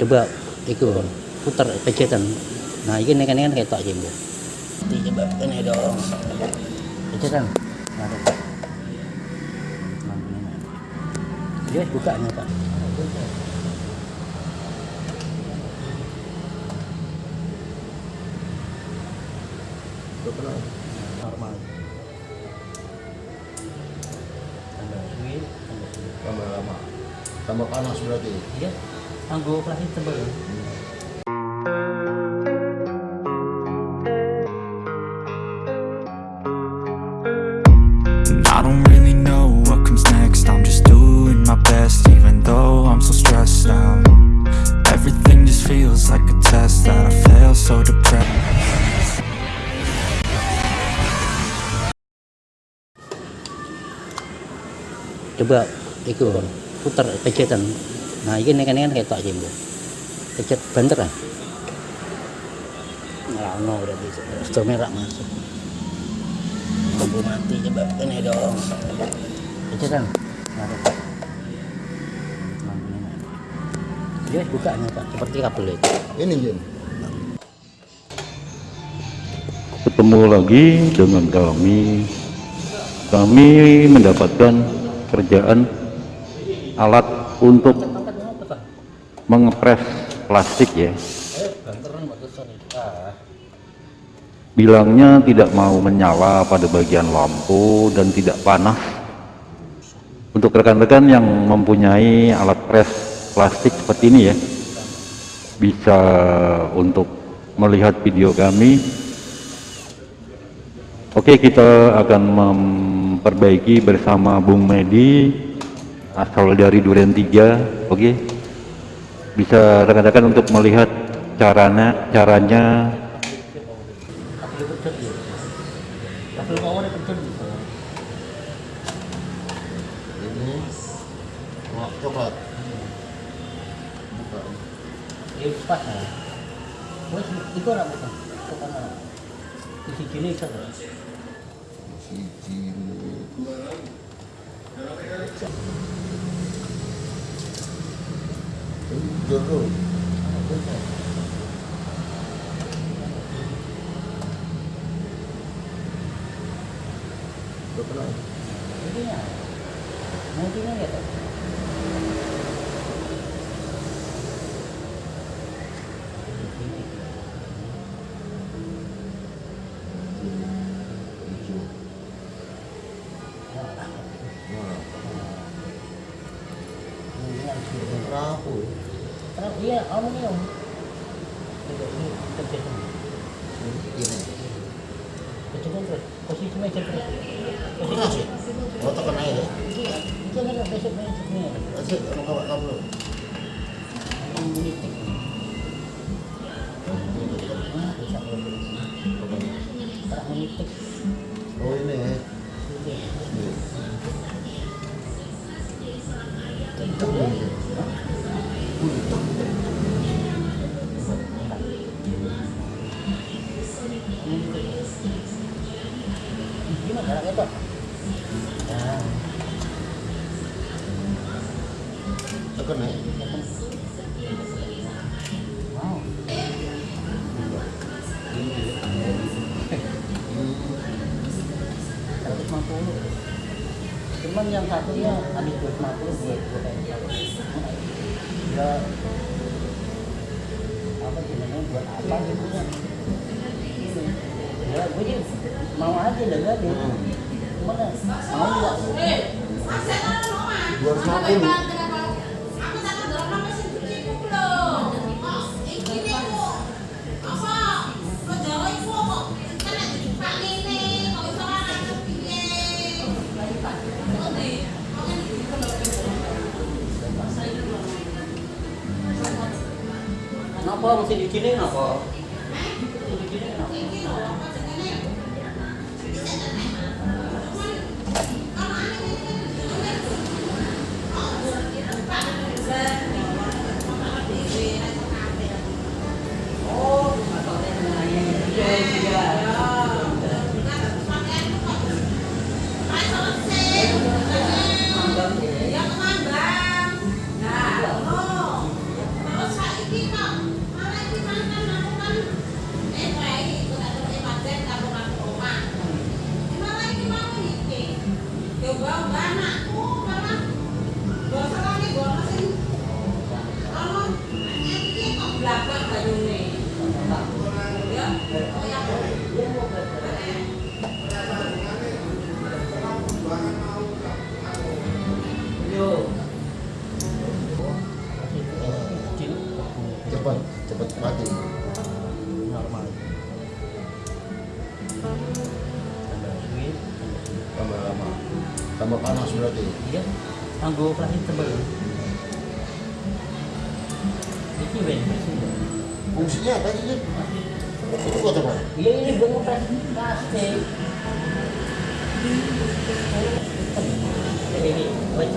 coba itu putar penceten nah ini kan kan ketok sih bu Ini coba ini dong. Penceten nah, dia buka nih pak normal? Tambah lama. Tambah panas berarti? Iya tangguh plastik tebal And I don't really know what comes next. I'm just doing my best even though I'm so stressed out. Everything just feels like a test that I fail so depressed. Coba itu putar penceten nah ini kan kan ketok sih bu pencet banter lah nggak no udah bisa stop merah masuk lampu mati coba ini dong. Ada. Lampu ini. dia buka nih pak. Seperti kabel itu. Ini Jin ketemu lagi dengan kami. Kami mendapatkan kerjaan alat untuk mengepres plastik ya. Bilangnya tidak mau menyala pada bagian lampu dan tidak panas. Untuk rekan-rekan yang mempunyai alat pres plastik seperti ini ya bisa untuk melihat video kami. Oke kita akan memperbaiki bersama Bung Medi asal dari Duren 3 oke bisa rekan-rekan untuk melihat caranya caranya ya ya nggak? siji được rồi được rồi Mungkin ya, carro. Hijau nah rapuh ya. Karena iya, aluminium. Tidak ini terjadi. ini Kecilkan terus, posisi meja terus. keras ya oh tekan aja ya Jangan ada besok meja asik mau kawat kabel Menitik. Ah, bisa Tak menitik. oh ini Cuman yang satunya habis dua buat yang satu. Ya apa sih namanya buat apa gitu ya? Ini. Ya gue sih mau aja dengar nih. Cuman ya, mau dua ratus lima puluh Kenapa mesti di sini berarti. iya. Tangguh plastik tebal. Ini sih. Fungsinya apa sih? Itu buat apa? iya ini buat ngepres plastik ini. Ini wait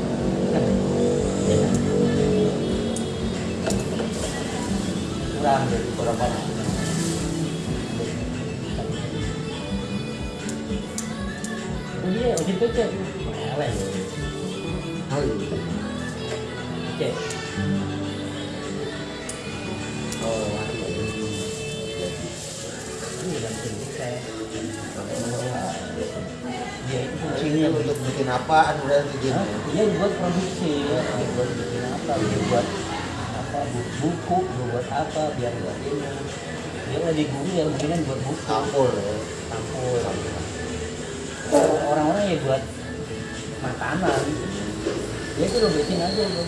kurang dari kurang panas Iya, udah pecah. Ini untuk bikin apaan berarti Jin? Hah? Iya buat produksi, dia buat bikin apa, buat apa bu- buku, buat apa, biar buat ini. Dia lagi guru ya mungkin buat buku, Sampul ya. sampul. Orang-orang ya buat makanan. Ya itu lo bikin aja lo.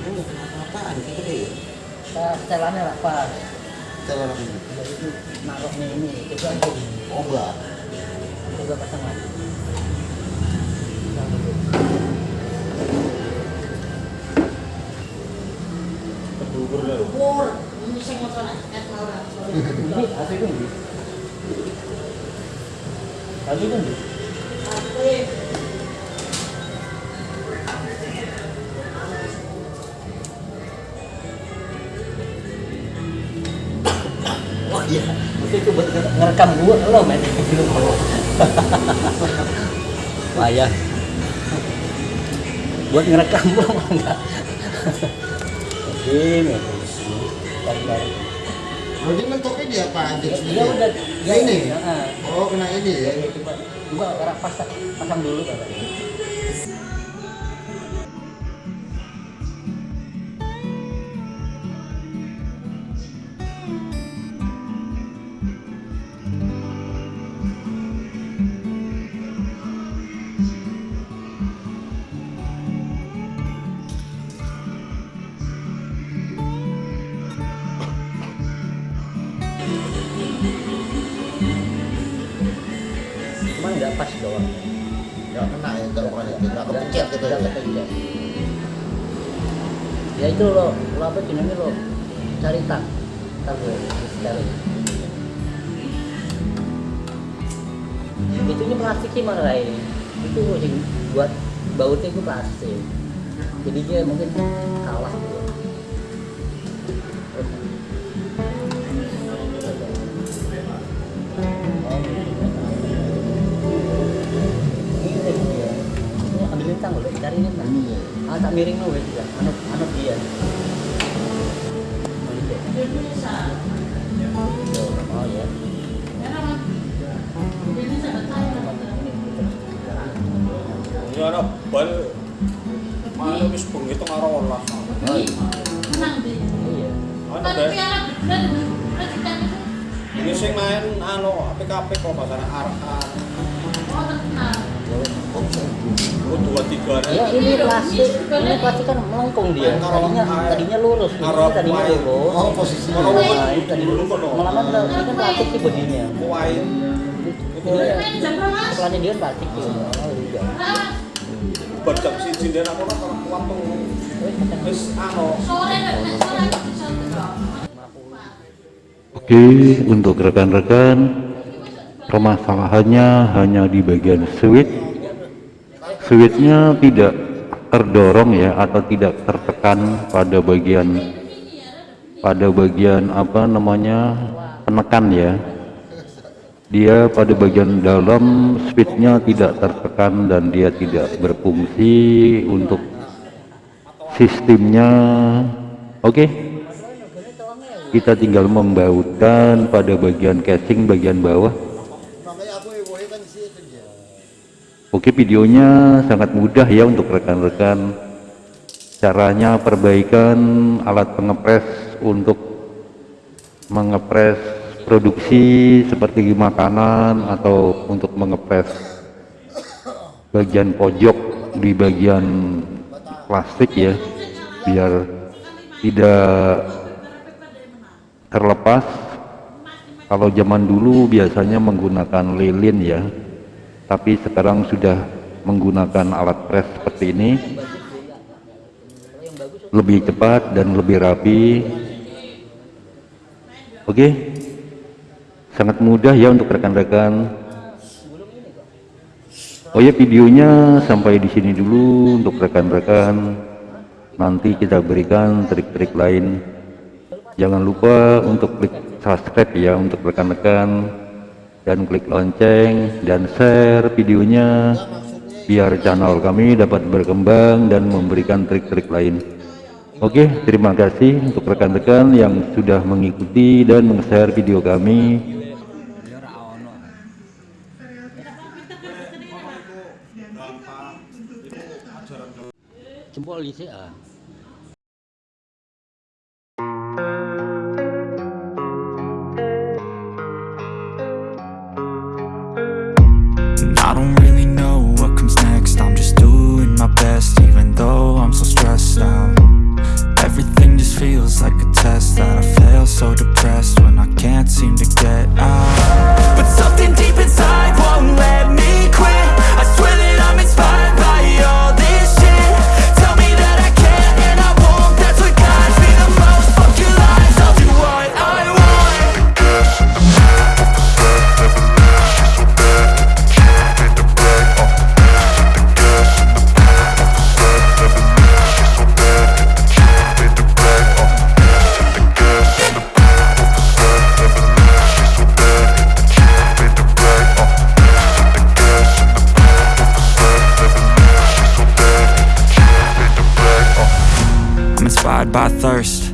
Aduh, apaan gitu deh? Kita setelannya apa? Udah itu naruhnya ini, coba aja. Obat. Coba pasang lagi. Ini asli kan? Bi? Asli kan? Bi? Oh iya. Mesti itu buat nge- ngerekam gua lo men film lo. Payah. Buat ngerekam mah enggak. Oke. Oh, dia mentoknya di apaan Jin? Ya udah, Ya ini. Oh, kena ini ya. Ya, coba coba pasang pasang dulu katanya. Enggak kepencet gitu ya. Nggak kepencet. Ya itu lo, lo apa namanya lo cari tak, gue cari. Itu nya plastik sih malah ini. Itu sih buat bautnya itu plastik. Jadi dia mungkin kalah Boleh cari. Ini ya. Ah, tak miring lo wes juga. Anut anut dia. Oh, ya. Ini ada bal Mana wis bengi tengah rolas. Iya. Ana be. Ini sing main anu PKP kok bahasa Arab. Ya ini plastik, ini plastik kan melengkung dia. Tadinya tadinya lurus, ini tadinya lurus. Oh. Kalau Nah, ini tadi lurus. Malah kan ini kan plastik sih bodinya. Setelahnya dia kan plastik ya. Oh, iya. Bajak siji den aku ora kuat tuh. Wes, pasang. Wis anu Oke, untuk rekan-rekan, permasalahannya hanya di bagian switch. Switchnya tidak terdorong ya, atau tidak tertekan pada bagian pada bagian apa namanya penekan ya. Dia pada bagian dalam switchnya tidak tertekan dan dia tidak berfungsi untuk sistemnya. Oke kita tinggal membautkan pada bagian casing bagian bawah Makanya aku ibu kan di situ dia. Oke videonya sangat mudah ya untuk rekan-rekan. Caranya perbaikan alat pengepres untuk mengepres produksi seperti makanan atau untuk mengepres bagian pojok di bagian plastik ya biar tidak terlepas. Kalau zaman dulu biasanya menggunakan lilin ya tapi sekarang sudah menggunakan alat pres seperti ini. Lebih cepat dan lebih rapi. Oke? Sangat mudah ya untuk rekan-rekan. Oh ya videonya sampai di sini dulu untuk rekan-rekan. Nanti kita berikan trik-trik lain. Jangan lupa untuk klik subscribe ya untuk rekan-rekan dan klik lonceng dan share videonya biar channel kami dapat berkembang dan memberikan trik-trik lain. Oke terima kasih untuk rekan-rekan yang sudah mengikuti dan meng-share video kami. Jempol di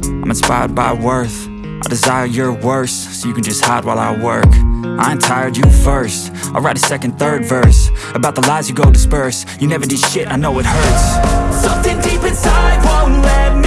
I'm inspired by worth. I desire your worst, so you can just hide while I work. I ain't tired, you first. I'll write a second, third verse About the lies you go disperse. You never did shit, I know it hurts. Something deep inside won't let me